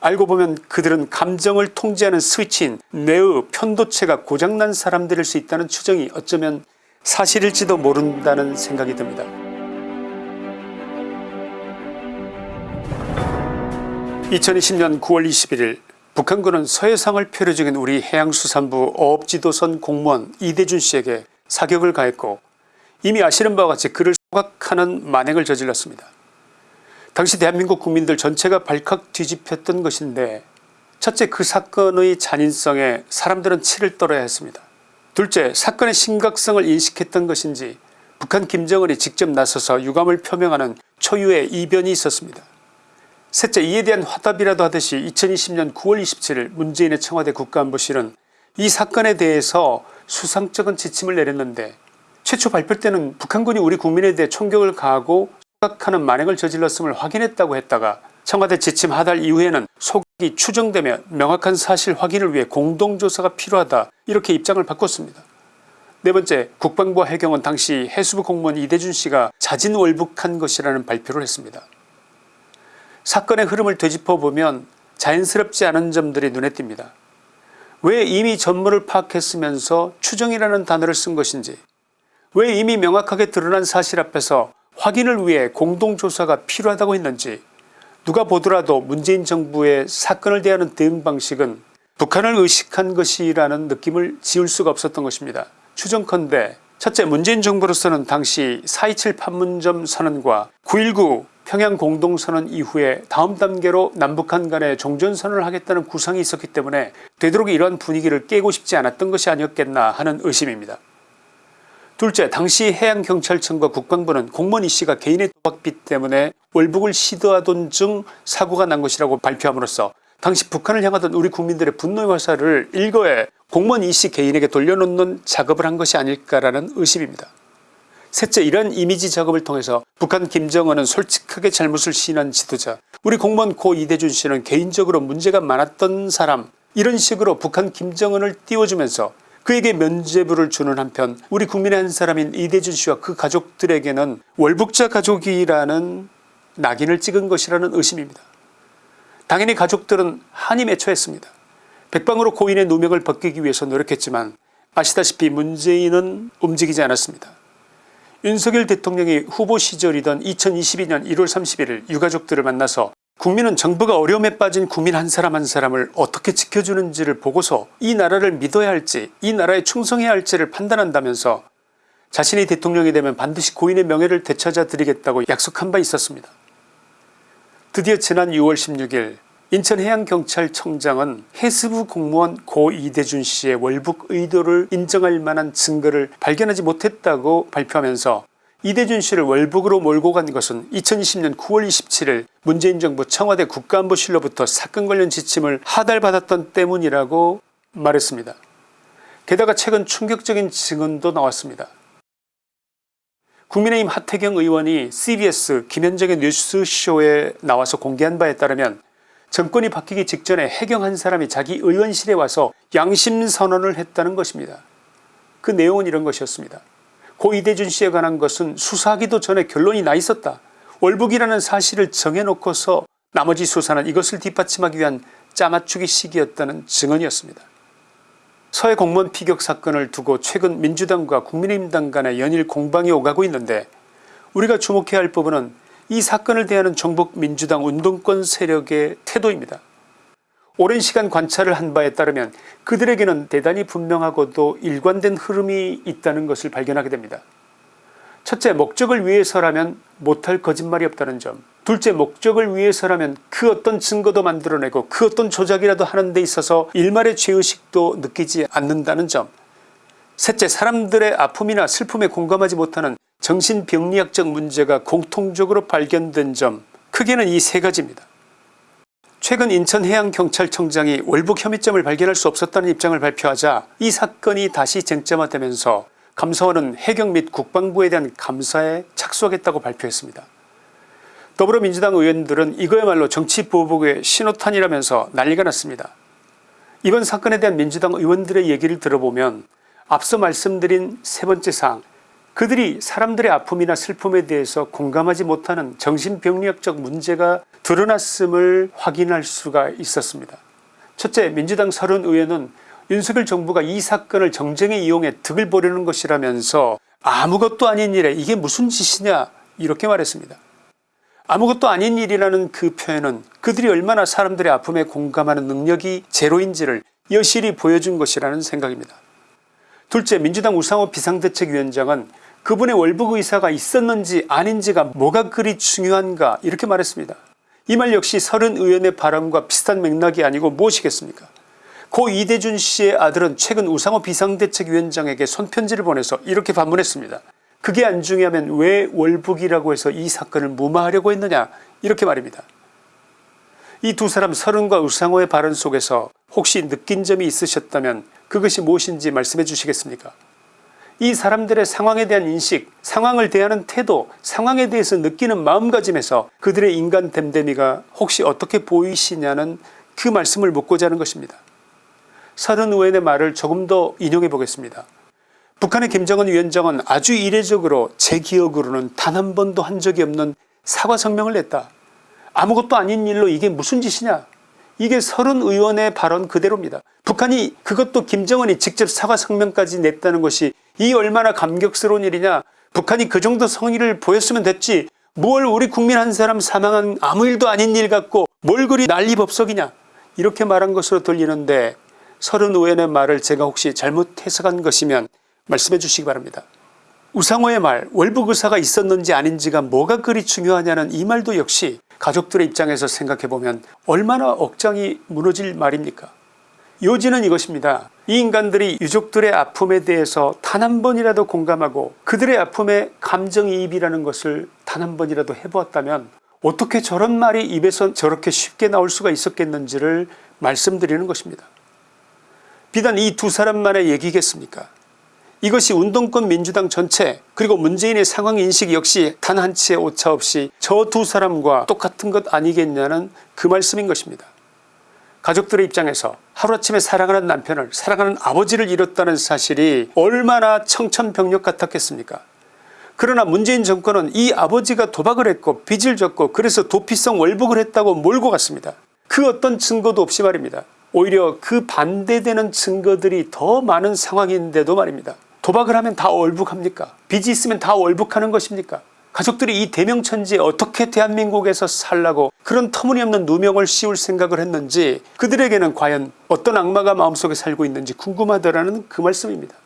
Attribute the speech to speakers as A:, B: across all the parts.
A: 알고 보면 그들은 감정을 통제하는 스위치인 뇌의 편도체가 고장난 사람들일 수 있다는 추정이 어쩌면 사실일지도 모른다는 생각이 듭니다. 2020년 9월 21일 북한군은 서해상을 표류 중인 우리 해양수산부 어업지도선 공무원 이대준 씨에게 사격을 가했고 이미 아시는 바와 같이 그를 소각하는 만행을 저질렀습니다. 당시 대한민국 국민들 전체가 발칵 뒤집혔던 것인데 첫째 그 사건의 잔인성에 사람들은 치를 떨어야 했습니다. 둘째 사건의 심각성을 인식했던 것인지 북한 김정은이 직접 나서서 유감을 표명하는 초유의 이변이 있었습니다. 셋째 이에 대한 화답이라도 하듯이 2020년 9월 27일 문재인의 청와대 국가안보실은 이 사건에 대해서 수상적인 지침을 내렸는데 최초 발표 때는 북한군이 우리 국민에 대해 총격을 가하고 하는 만행을 저질렀음을 확인했다고 했다가 청와대 지침 하달 이후에는 소각이 추정되며 명확한 사실 확인을 위해 공동조사가 필요하다 이렇게 입장을 바꿨습니다. 네 번째 국방부와 해경은 당시 해수부 공무원 이대준 씨가 자진월북한 것이라는 발표를 했습니다. 사건의 흐름을 되짚어보면 자연스럽지 않은 점들이 눈에 띕니다. 왜 이미 전모를 파악했으면서 추정이라는 단어를 쓴 것인지 왜 이미 명확하게 드러난 사실 앞에서 확인을 위해 공동조사가 필요하다고 했는지 누가 보더라도 문재인 정부의 사건을 대하는 대응 방식은 북한을 의식한 것이라는 느낌을 지울 수가 없었던 것입니다. 추정컨대 첫째 문재인 정부로서는 당시 4.27 판문점 선언과 9.19 평양 공동선언 이후에 다음 단계로 남북한 간에 종전선언을 하겠다는 구상이 있었기 때문에 되도록 이러한 분위기를 깨고 싶지 않았던 것이 아니었겠나 하는 의심입니다. 둘째 당시 해양경찰청과 국방부는 공무원 이씨가 개인의 도박빚 때문에 월북을 시도하던 중 사고가 난 것이라고 발표함으로써 당시 북한을 향하던 우리 국민들의 분노의 화살을 일거에 공무원 이씨 개인에게 돌려놓는 작업을 한 것이 아닐까라는 의심입니다. 셋째 이런 이미지 작업을 통해서 북한 김정은은 솔직하게 잘못을 시인한 지도자 우리 공무원 고 이대준 씨는 개인적으로 문제가 많았던 사람 이런 식으로 북한 김정은을 띄워주면서 그에게 면죄부를 주는 한편 우리 국민의 한 사람인 이대준 씨와 그 가족들에게는 월북자 가족이라는 낙인을 찍은 것이라는 의심입니다. 당연히 가족들은 한이 맺혀했습니다. 백방으로 고인의 누명을 벗기기 위해서 노력했지만 아시다시피 문재인은 움직이지 않았습니다. 윤석열 대통령이 후보 시절이던 2022년 1월 31일 유가족들을 만나서 국민은 정부가 어려움에 빠진 국민 한 사람 한 사람을 어떻게 지켜주는지를 보고서 이 나라를 믿어야 할지 이 나라에 충성해야 할지를 판단한다면서 자신이 대통령이 되면 반드시 고인의 명예를 되찾아 드리겠다고 약속한 바 있었습니다. 드디어 지난 6월 16일 인천해양경찰청장은 해수부 공무원 고 이대준 씨의 월북 의도를 인정할 만한 증거를 발견하지 못했다고 발표하면서 이대준 씨를 월북으로 몰고 간 것은 2020년 9월 27일 문재인 정부 청와대 국가안보실로부터 사건 관련 지침을 하달받았던 때문이라고 말했습니다. 게다가 최근 충격적인 증언도 나왔습니다. 국민의힘 하태경 의원이 cbs 김현정의 뉴스쇼에 나와서 공개한 바에 따르면 정권이 바뀌기 직전에 해경 한 사람이 자기 의원실에 와서 양심선언을 했다는 것입니다. 그 내용은 이런 것이었습니다. 고 이대준 씨에 관한 것은 수사하기도 전에 결론이 나 있었다. 월북이라는 사실을 정해놓고서 나머지 수사는 이것을 뒷받침하기 위한 짜맞추기 시기였다는 증언이었습니다. 서해 공무원 피격 사건을 두고 최근 민주당과 국민의힘당 간의 연일 공방이 오가고 있는데 우리가 주목해야 할 부분은 이 사건을 대하는 정복민주당 운동권 세력의 태도입니다. 오랜 시간 관찰을 한 바에 따르면 그들에게는 대단히 분명하고도 일관된 흐름이 있다는 것을 발견하게 됩니다. 첫째 목적을 위해서라면 못할 거짓말이 없다는 점 둘째 목적을 위해서라면 그 어떤 증거도 만들어내고 그 어떤 조작이라도 하는 데 있어서 일말의 죄의식도 느끼지 않는다는 점 셋째 사람들의 아픔이나 슬픔에 공감하지 못하는 정신병리학적 문제가 공통적으로 발견된 점 크게는 이 세 가지입니다. 최근 인천해양경찰청장이 월북 혐의점을 발견할 수 없었다는 입장을 발표하자 이 사건이 다시 쟁점화되면서 감사원은 해경 및 국방부에 대한 감사에 착수하겠다고 발표했습니다. 더불어민주당 의원들은 이거야말로 정치 보복의 신호탄이라면서 난리가 났습니다. 이번 사건에 대한 민주당 의원들의 얘기를 들어보면 앞서 말씀드린 세 번째 사항 그들이 사람들의 아픔이나 슬픔에 대해서 공감하지 못하는 정신병리학적 문제가 드러났음을 확인할 수가 있었습니다. 첫째 민주당 서른 의원은 윤석열 정부가 이 사건을 정쟁에 이용해 득을 보려는 것이라면서 아무것도 아닌 일에 이게 무슨 짓이냐 이렇게 말했습니다. 아무것도 아닌 일이라는 그 표현은 그들이 얼마나 사람들의 아픔에 공감하는 능력이 제로인지를 여실히 보여준 것이라는 생각입니다. 둘째 민주당 우상호 비상대책위원장은 그분의 월북 의사가 있었는지 아닌지가 뭐가 그리 중요한가 이렇게 말했습니다. 이 말 역시 서른 의원의 발언과 비슷한 맥락이 아니고 무엇이겠습니까 고 이대준 씨의 아들은 최근 우상호 비상대책위원장에게 손편지를 보내서 이렇게 반문했습니다. 그게 안 중요하면 왜 월북이라고 해서 이 사건을 무마하려고 했느냐 이렇게 말입니다. 이 두 사람 서른과 우상호의 발언 속에서 혹시 느낀 점이 있으셨다면 그것이 무엇인지 말씀해 주시겠습니까 이 사람들의 상황에 대한 인식 상황을 대하는 태도 상황에 대해서 느끼는 마음가짐에서 그들의 인간 됨됨이가 혹시 어떻게 보이시냐는 그 말씀을 묻고자 하는 것입니다. 서른 의원의 말을 조금 더 인용해 보겠습니다. 북한의 김정은 위원장은 아주 이례적으로 제 기억으로는 단 한 번도 한 적이 없는 사과 성명을 냈다. 아무것도 아닌 일로 이게 무슨 짓이냐 이게 서른 의원의 발언 그대로입니다. 북한이 그것도 김정은이 직접 사과 성명까지 냈다는 것이 이 얼마나 감격스러운 일이냐. 북한이 그 정도 성의를 보였으면 됐지. 뭘 우리 국민 한 사람 사망한 아무 일도 아닌 일 같고 뭘 그리 난리법석이냐. 이렇게 말한 것으로 들리는데 서른 의원의 말을 제가 혹시 잘못 해석한 것이면 말씀해 주시기 바랍니다. 우상호의 말 월북 의사가 있었는지 아닌지가 뭐가 그리 중요하냐는 이 말도 역시 가족들의 입장에서 생각해보면 얼마나 억장이 무너질 말입니까 요지는 이것입니다. 이 인간들이 유족들의 아픔에 대해서 단 한 번이라도 공감하고 그들의 아픔에 감정이입이라는 것을 단 한 번이라도 해보았다면 어떻게 저런 말이 입에서 저렇게 쉽게 나올 수가 있었겠는지를 말씀드리는 것입니다. 비단 이 두 사람만의 얘기겠습니까 이것이 운동권 민주당 전체 그리고 문재인의 상황인식 역시 단 한 치의 오차 없이 저 두 사람과 똑같은 것 아니겠냐는 그 말씀인 것입니다. 가족들의 입장에서 하루아침에 사랑하는 남편을 사랑하는 아버지를 잃었다는 사실이 얼마나 청천벽력 같았겠습니까 그러나 문재인 정권은 이 아버지가 도박을 했고 빚을 졌고 그래서 도피성 월북을 했다고 몰고 갔습니다. 그 어떤 증거도 없이 말입니다. 오히려 그 반대되는 증거들이 더 많은 상황인데도 말입니다. 도박을 하면 다 월북합니까 빚이 있으면 다 월북하는 것입니까 가족들이 이 대명천지에 어떻게 대한민국에서 살라고 그런 터무니없는 누명을 씌울 생각을 했는지 그들에게는 과연 어떤 악마가 마음속에 살고 있는지 궁금하더라는 그 말씀입니다.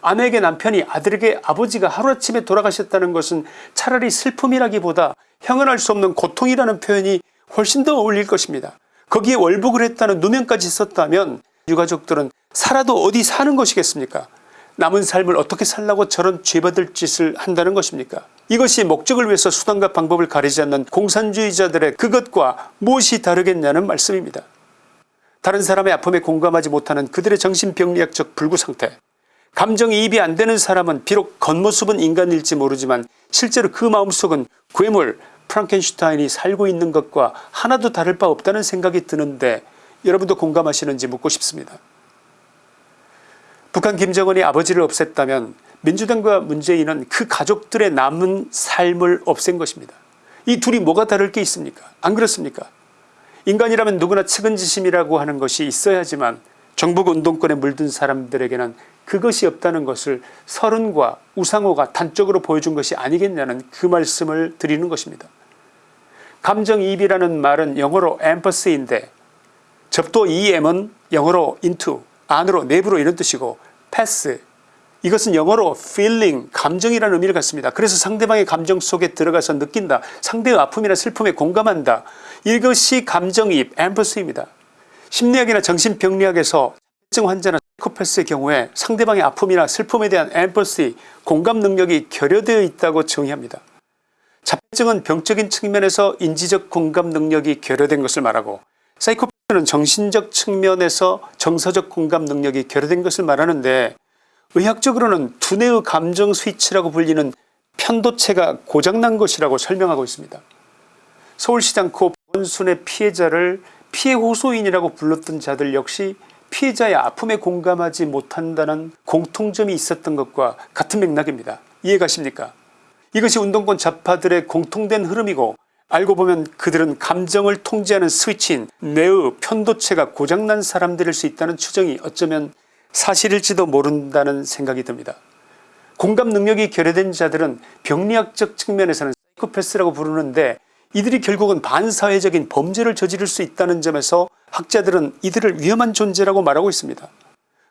A: 아내에게 남편이 아들에게 아버지가 하루아침에 돌아가셨다는 것은 차라리 슬픔이라기보다 형언할 수 없는 고통이라는 표현이 훨씬 더 어울릴 것입니다. 거기에 월북을 했다는 누명까지 썼다면 유가족들은 살아도 어디 사는 것이겠습니까 남은 삶을 어떻게 살라고 저런 죄받을 짓을 한다는 것입니까 이것이 목적을 위해서 수단과 방법을 가리지 않는 공산주의자들의 그것과 무엇이 다르겠냐는 말씀입니다. 다른 사람의 아픔에 공감하지 못하는 그들의 정신병리학적 불구상태 감정이입이 안되는 사람은 비록 겉모습은 인간일지 모르지만 실제로 그 마음속은 괴물 프랑켄슈타인이 살고 있는 것과 하나도 다를 바 없다는 생각이 드는데 여러분도 공감하시는지 묻고 싶습니다. 북한 김정은이 아버지를 없앴다면 민주당과 문재인은 그 가족들의 남은 삶을 없앤 것입니다. 이 둘이 뭐가 다를 게 있습니까 안 그렇습니까 인간이라면 누구나 측은지심이라고 하는 것이 있어야지만 정복 운동권에 물든 사람들에게는 그것이 없다는 것을 서른과 우상호가 단적으로 보여준 것이 아니겠냐는 그 말씀을 드리는 것입니다. 감정이입이라는 말은 영어로 empathy인데 접도 em은 영어로 into 안으로 내부로 이런 뜻이고 pass 이것은 영어로 feeling 감정이라는 의미를 갖습니다. 그래서 상대방의 감정 속에 들어가서 느낀다. 상대의 아픔이나 슬픔에 공감한다. 이것이 감정이입 앰퍼스입니다. 심리학이나 정신병리학에서 자증 환자나 사이코패스의 경우에 상대방의 아픔이나 슬픔에 대한 앰퍼시 공감 능력이 결여되어 있다고 정의합니다. 자폐증은 병적인 측면에서 인지적 공감 능력이 결여된 것을 말하고 사이코패스 는 정신적 측면에서 정서적 공감 능력이 결여된 것을 말하는데 의학적으로는 두뇌의 감정 스위치라고 불리는 편도체가 고장난 것이라고 설명하고 있습니다. 서울시장 고 원순의 피해자를 피해 호소인이라고 불렀던 자들 역시 피해자의 아픔에 공감하지 못한다는 공통점이 있었던 것과 같은 맥락입니다. 이해가십니까 이것이 운동권 좌파들의 공통된 흐름이고 알고 보면 그들은 감정을 통제하는 스위치인 뇌의 편도체가 고장난 사람들일 수 있다는 추정이 어쩌면 사실일지도 모른다는 생각이 듭니다. 공감 능력이 결여된 자들은 병리학적 측면에서는 사이코패스라고 부르는데 이들이 결국은 반사회적인 범죄를 저지를 수 있다는 점에서 학자들은 이들을 위험한 존재라고 말하고 있습니다.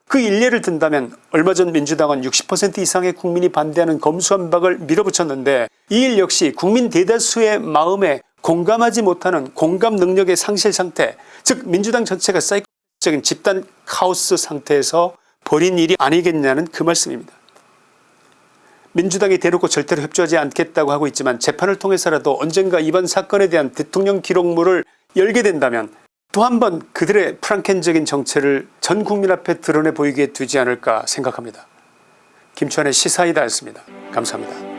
A: 그 일례를 든다면 얼마 전 민주당은 60% 이상의 국민이 반대하는 검수완박을 밀어붙였는데 이 일 역시 국민 대다수의 마음에 공감하지 못하는 공감 능력의 상실 상태 즉 민주당 전체가 사이코적인 집단 카오스 상태에서 벌인 일이 아니겠냐는 그 말씀입니다. 민주당이 대놓고 절대로 협조하지 않겠다고 하고 있지만 재판을 통해서라도 언젠가 이번 사건에 대한 대통령 기록물을 열게 된다면 또 한 번 그들의 프랑켄적인 정체를 전 국민 앞에 드러내 보이게 되지 않을까 생각합니다. 김천의 시사이다였습니다. 감사합니다.